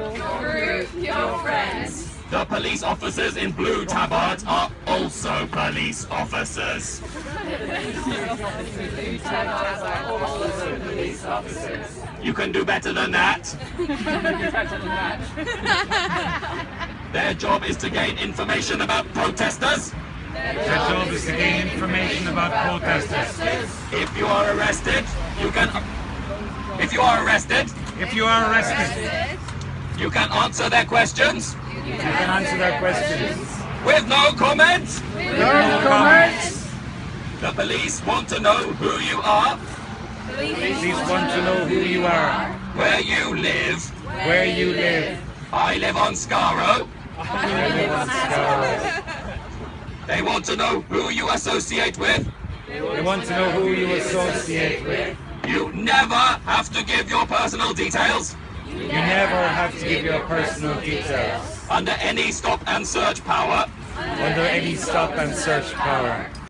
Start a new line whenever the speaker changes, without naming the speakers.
Group your friends.
The police officers in blue tabards are also police officers. You can do better than that. Their job is to gain information about protesters.
Their job is to gain information about protesters.
If you are arrested, you can. If you are arrested,
If you are arrested,
you can answer their questions
you can answer their questions.
with no comments.
No comments.
The police want to know who you are, The
Police want to know who you are,
where you live.
where you live.
I live on Scaro.
I live on Scarborough.
They want to know who you associate with.
They want to know who you associate with.
You never have to give your personal details
You never have to give your personal details
under any stop and search power.
under any stop and search power.